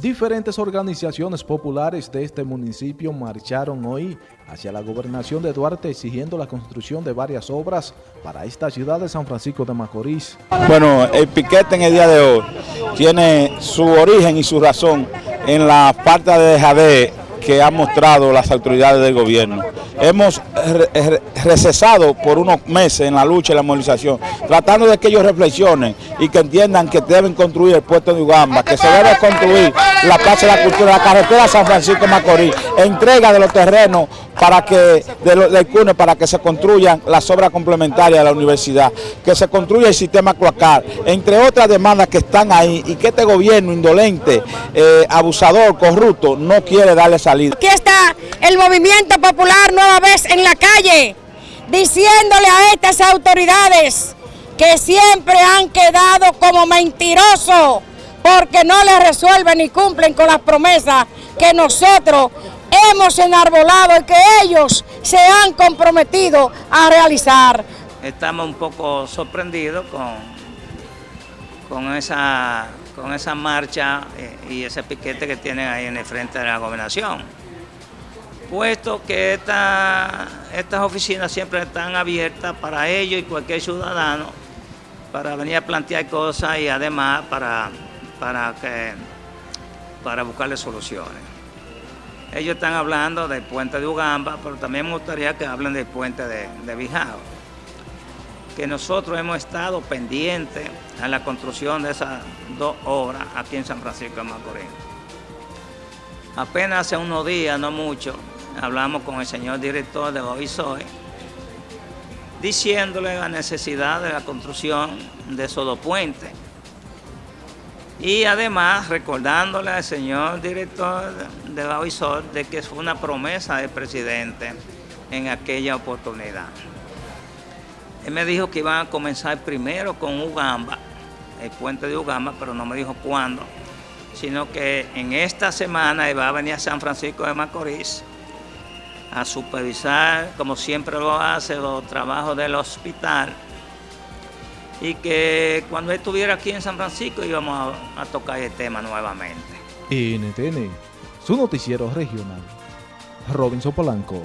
Diferentes organizaciones populares de este municipio marcharon hoy hacia la gobernación de Duarte exigiendo la construcción de varias obras para esta ciudad de San Francisco de Macorís. Bueno, el piquete en el día de hoy tiene su origen y su razón en la falta de dejadez que han mostrado las autoridades del gobierno. Hemos recesado por unos meses en la lucha y la movilización, tratando de que ellos reflexionen y que entiendan que deben construir el puerto de Ugamba, que se debe construir la Plaza de la Cultura, la carretera San Francisco Macorís, entrega de los terrenos para que, de los, CUNE para que se construyan las obras complementarias de la universidad, que se construya el sistema cloacal, entre otras demandas que están ahí y que este gobierno indolente, eh, abusador, corrupto, no quiere darle salida. Aquí está el movimiento popular nueva vez en la calle, diciéndole a estas autoridades que siempre han quedado como mentirosos porque no les resuelven ni cumplen con las promesas que nosotros hemos enarbolado y que ellos se han comprometido a realizar. Estamos un poco sorprendidos con, con, esa, con esa marcha eh, y ese piquete que tienen ahí en el frente de la gobernación. Puesto que estas oficinas siempre están abiertas para ellos y cualquier ciudadano para venir a plantear cosas y además para, para, que, para buscarle soluciones. Ellos están hablando del puente de Ugamba, pero también me gustaría que hablen del puente de, de Bijao. Que nosotros hemos estado pendientes a la construcción de esas dos obras aquí en San Francisco de Macorís. Apenas hace unos días, no mucho, hablamos con el señor director de Bovisoy, diciéndole la necesidad de la construcción de esos dos puentes y además recordándole al señor director de OISOR de que fue una promesa del presidente en aquella oportunidad. Él me dijo que iban a comenzar primero con Ugamba, el puente de Ugamba, pero no me dijo cuándo, sino que en esta semana iba a venir a San Francisco de Macorís a supervisar, como siempre lo hace, los trabajos del hospital y que cuando estuviera aquí en San Francisco íbamos a, a tocar el tema nuevamente. NTN, su noticiero regional. Robinson Polanco.